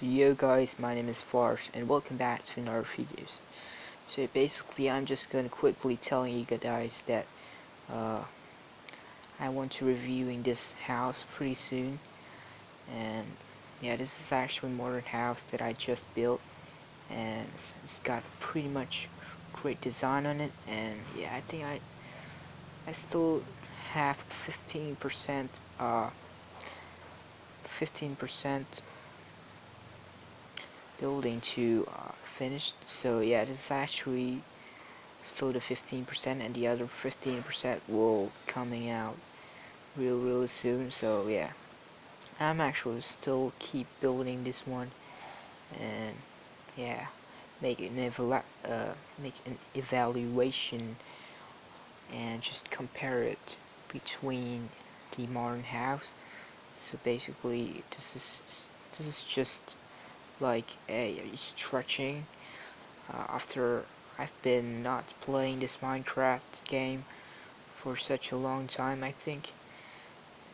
So yo guys, my name is Fars and welcome back to another videos. So basically I'm just gonna quickly tell you guys that uh, I want to reviewing this house pretty soon and yeah this is actually a modern house that I just built and it's, it's got pretty much great design on it and yeah I think I I still have 15% uh 15% building to uh, finished so yeah this is actually still the 15% and the other 15% will coming out real real soon. So yeah. I'm actually still keep building this one and yeah make an evalu uh, make an evaluation and just compare it between the modern house. So basically this is this is just like a stretching? Uh, after I've been not playing this Minecraft game for such a long time I think.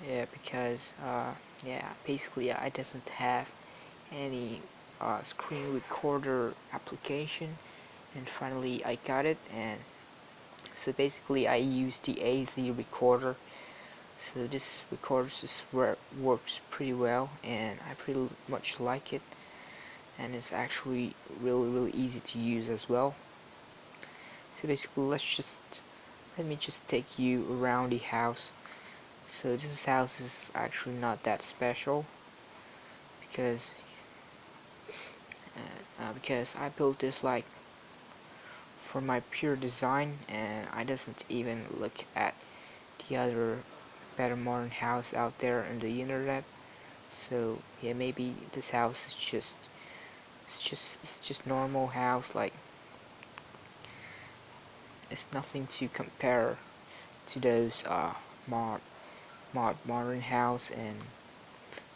Yeah because uh, yeah basically I doesn't have any uh, screen recorder application. And finally I got it and so basically I use the AZ recorder. So this recorder just works pretty well and I pretty much like it and it's actually really really easy to use as well. So basically let's just let me just take you around the house. So this house is actually not that special because uh, uh, because I built this like for my pure design and I doesn't even look at the other better modern house out there on the internet. So yeah maybe this house is just it's just it's just normal house like it's nothing to compare to those uh mod mod modern house and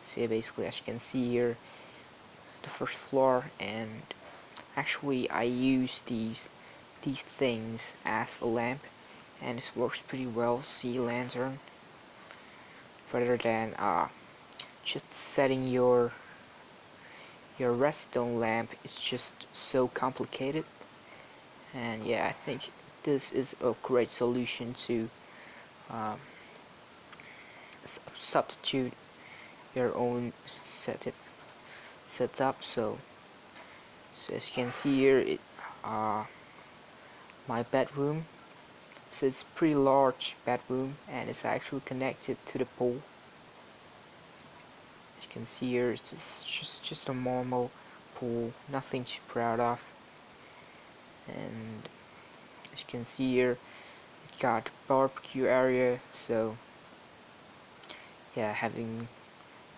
see basically as you can see here the first floor and actually I use these these things as a lamp and it works pretty well see lantern rather than uh just setting your your redstone lamp is just so complicated. And yeah I think this is a great solution to um, substitute your own setup setup. So so as you can see here it uh, my bedroom so it's pretty large bedroom and it's actually connected to the pool can see here it's just, just, a normal pool, nothing to proud of. And as you can see here, it got barbecue area, so yeah, having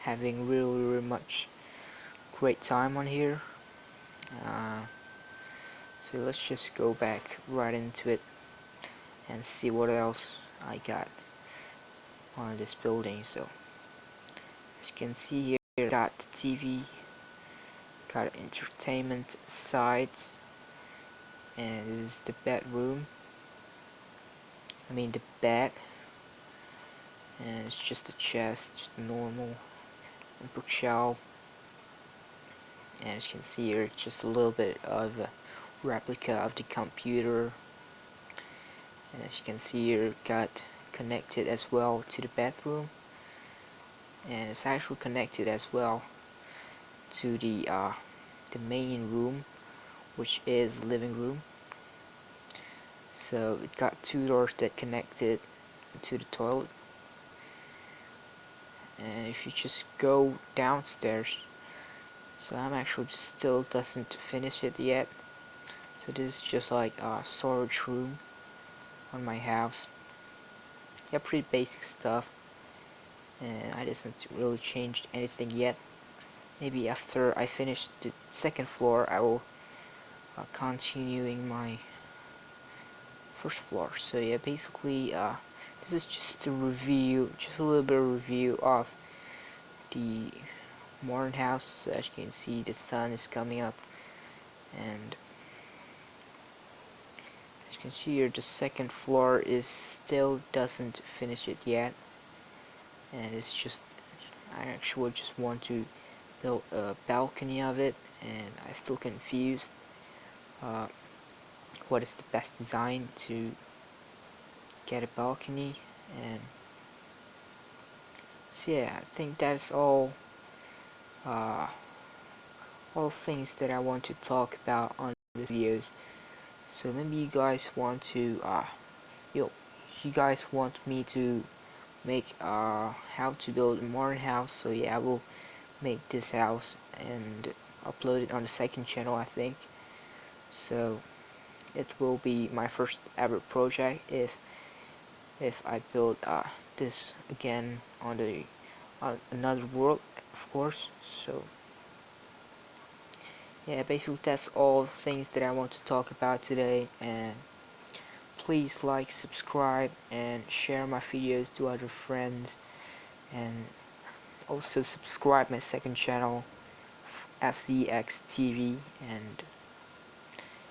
having really, really much great time on here. Uh, so let's just go back right into it and see what else I got on this building. So as you can see here got TV got entertainment side and this is the bedroom. I mean the bed and it's just a chest just normal bookshelf. And as you can see here it's just a little bit of a replica of the computer. And as you can see here got connected as well to the bathroom and it's actually connected as well to the uh, the main room which is living room. So it got two doors that connected to the toilet. And if you just go downstairs so I'm actually still doesn't finish it yet. So this is just like a storage room on my house. Yeah pretty basic stuff and I didn't really change anything yet. Maybe after I finish the second floor I will uh, continuing my first floor. So yeah basically uh, this is just a review just a little bit of review of the modern house. So as you can see the sun is coming up and as you can see here the second floor is still doesn't finish it yet and it's just I actually just want to build a balcony of it and I still confused uh, what is the best design to get a balcony and so yeah I think that's all uh, all things that I want to talk about on the videos. So maybe you guys want to uh, yo you guys want me to make uh, how to build a modern house. So yeah I will make this house and upload it on the second channel I think. So it will be my first ever project if if I build uh, this again on the on another world of course. So yeah basically that's all things that I want to talk about today. And please like subscribe and share my videos to other friends. And also subscribe my second channel FCX TV and